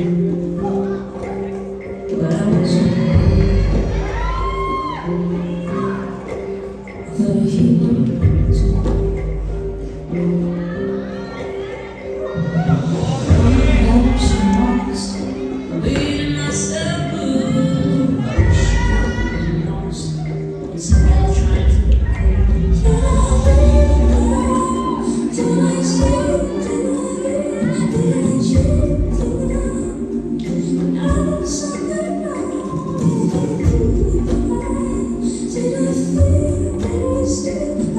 Thank you. understand.